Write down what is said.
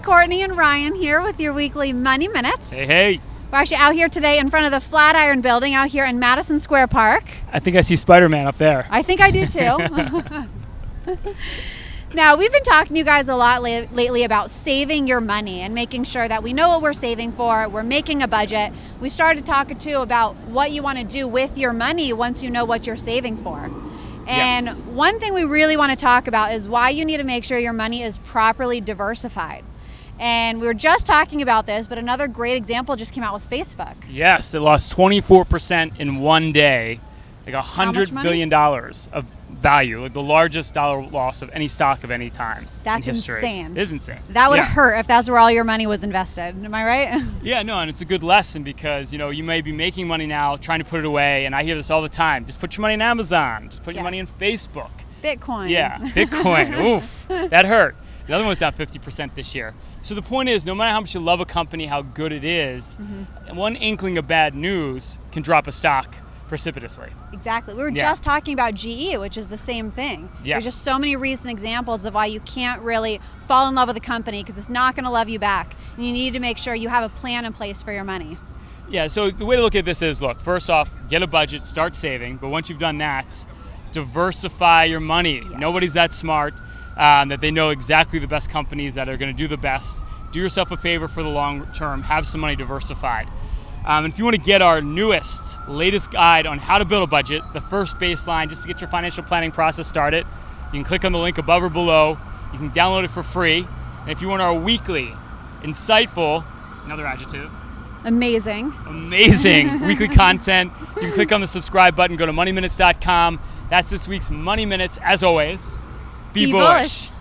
Courtney and Ryan here with your weekly Money Minutes. Hey, hey. We're actually out here today in front of the Flatiron Building out here in Madison Square Park. I think I see Spider Man up there. I think I do too. now, we've been talking to you guys a lot la- lately about saving your money and making sure that we know what we're saving for, we're making a budget. We started talking too about what you want to do with your money once you know what you're saving for. And Yes. one thing we really want to talk about is why you need to make sure your money is properly diversified. And we were just talking about this, but another great example just came out with Facebook. Yes, it lost 24% in one day, like a hundred billion dollars of value, like the largest dollar loss of any stock of any time. That's in history. insane. It is insane. That would yeah. hurt if that's where all your money was invested. Am I right? Yeah, no, and it's a good lesson because you know you may be making money now, trying to put it away, and I hear this all the time. Just put your money in Amazon. Just put your money in Facebook. Bitcoin. Yeah, Bitcoin. Oof, that hurt. The other one's down 50% this year. So the point is, no matter how much you love a company, how good it is, Mm-hmm. one inkling of bad news can drop a stock precipitously. Exactly. We were Yeah. just talking about GE, which is the same thing. Yes. There's just so many recent examples of why you can't really fall in love with a company because it's not going to love you back. And you need to make sure you have a plan in place for your money. Yeah, so the way to look at this is look, first off, get a budget, start saving, but once you've done that, diversify your money. Nobody's that smart um, that they know exactly the best companies that are going to do the best. Do yourself a favor for the long term, have some money diversified. Um, and if you want to get our newest, latest guide on how to build a budget, the first baseline, just to get your financial planning process started, you can click on the link above or below. You can download it for free. And if you want our weekly, insightful, another adjective, Amazing. amazing weekly content. You can click on the subscribe button, go to moneyminutes.com. That's this week's Money Minutes. As always, be, Be bullish. bullish.